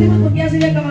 Terima kasih banyak.